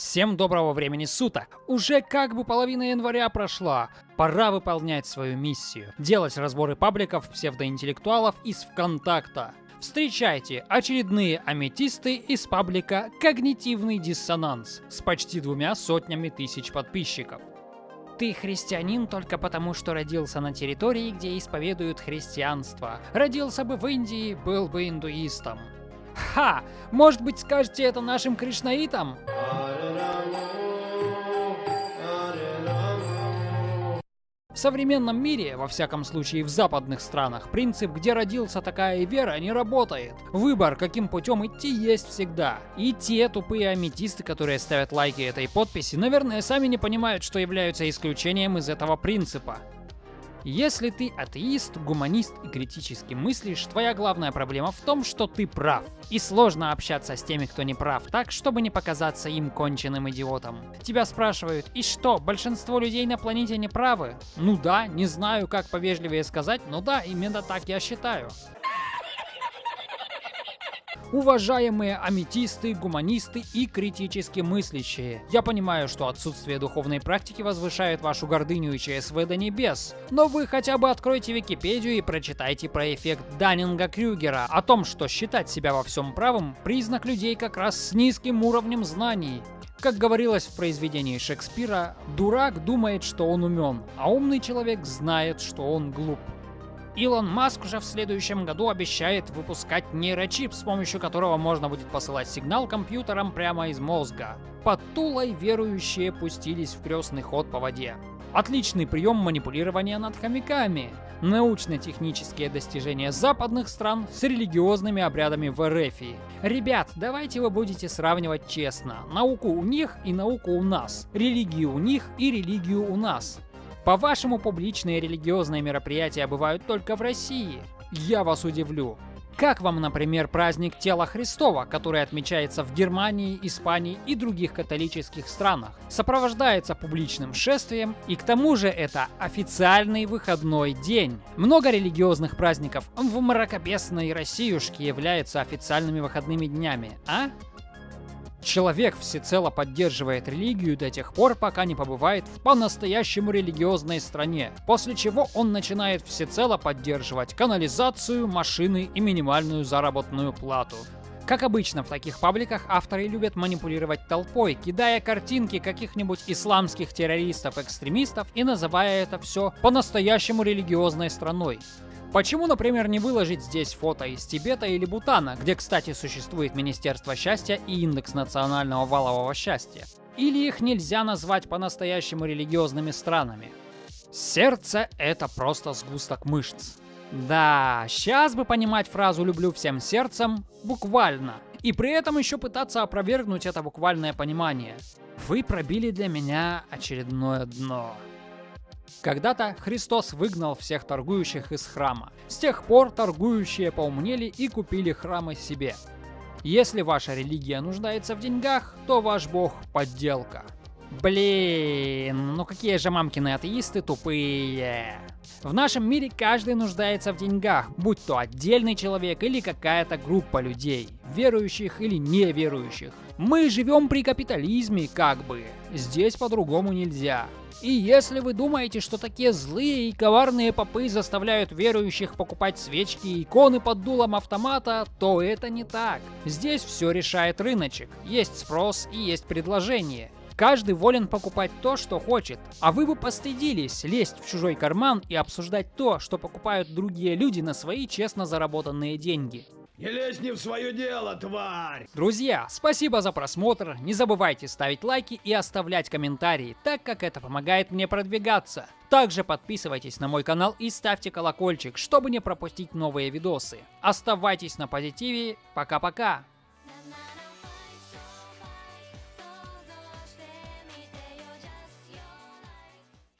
Всем доброго времени суток! Уже как бы половина января прошла. Пора выполнять свою миссию. Делать разборы пабликов псевдоинтеллектуалов из ВКонтакта. Встречайте очередные аметисты из паблика «Когнитивный диссонанс» с почти двумя сотнями тысяч подписчиков. Ты христианин только потому, что родился на территории, где исповедуют христианство. Родился бы в Индии, был бы индуистом. Ха! Может быть скажете это нашим кришнаитам? Современном мире, во всяком случае в западных странах, принцип «где родился, такая вера» не работает. Выбор, каким путем идти, есть всегда. И те тупые аметисты, которые ставят лайки этой подписи, наверное, сами не понимают, что являются исключением из этого принципа. Если ты атеист, гуманист и критически мыслишь, твоя главная проблема в том, что ты прав. И сложно общаться с теми, кто не прав, так, чтобы не показаться им конченным идиотом. Тебя спрашивают, и что, большинство людей на планете не правы? Ну да, не знаю, как повежливее сказать, но да, именно так я считаю. Уважаемые аметисты, гуманисты и критически мыслящие, я понимаю, что отсутствие духовной практики возвышает вашу гордыню и ЧСВ до небес, но вы хотя бы откройте Википедию и прочитайте про эффект Даннинга-Крюгера о том, что считать себя во всем правым – признак людей как раз с низким уровнем знаний. Как говорилось в произведении Шекспира, дурак думает, что он умен, а умный человек знает, что он глуп. Илон Маск уже в следующем году обещает выпускать нейрочип, с помощью которого можно будет посылать сигнал компьютерам прямо из мозга. Под Тулой верующие пустились в крестный ход по воде. Отличный прием манипулирования над хомяками. Научно-технические достижения западных стран с религиозными обрядами в РФ. Ребят, давайте вы будете сравнивать честно. Науку у них и науку у нас. Религию у них и религию у нас. По-вашему, публичные религиозные мероприятия бывают только в России? Я вас удивлю. Как вам, например, праздник Тела Христова, который отмечается в Германии, Испании и других католических странах? Сопровождается публичным шествием, и к тому же это официальный выходной день. Много религиозных праздников в мракобесной Россиюшке являются официальными выходными днями, а? Человек всецело поддерживает религию до тех пор, пока не побывает в по-настоящему религиозной стране, после чего он начинает всецело поддерживать канализацию, машины и минимальную заработную плату. Как обычно в таких пабликах авторы любят манипулировать толпой, кидая картинки каких-нибудь исламских террористов-экстремистов и называя это все по-настоящему религиозной страной. Почему, например, не выложить здесь фото из Тибета или Бутана, где, кстати, существует Министерство счастья и индекс национального валового счастья? Или их нельзя назвать по-настоящему религиозными странами? Сердце — это просто сгусток мышц. Да, сейчас бы понимать фразу «люблю всем сердцем» буквально. И при этом еще пытаться опровергнуть это буквальное понимание. Вы пробили для меня очередное дно. Когда-то Христос выгнал всех торгующих из храма. С тех пор торгующие поумнели и купили храмы себе. Если ваша религия нуждается в деньгах, то ваш бог – подделка. Блин, ну какие же мамкины атеисты тупые. В нашем мире каждый нуждается в деньгах, будь то отдельный человек или какая-то группа людей, верующих или неверующих. Мы живем при капитализме, как бы. Здесь по-другому нельзя. И если вы думаете, что такие злые и коварные попы заставляют верующих покупать свечки и иконы под дулом автомата, то это не так. Здесь все решает рыночек. Есть спрос и есть предложение. Каждый волен покупать то, что хочет. А вы бы постыдились лезть в чужой карман и обсуждать то, что покупают другие люди на свои честно заработанные деньги. Не лезь не в свое дело, тварь! Друзья, спасибо за просмотр, не забывайте ставить лайки и оставлять комментарии, так как это помогает мне продвигаться. Также подписывайтесь на мой канал и ставьте колокольчик, чтобы не пропустить новые видосы. Оставайтесь на позитиве, пока-пока!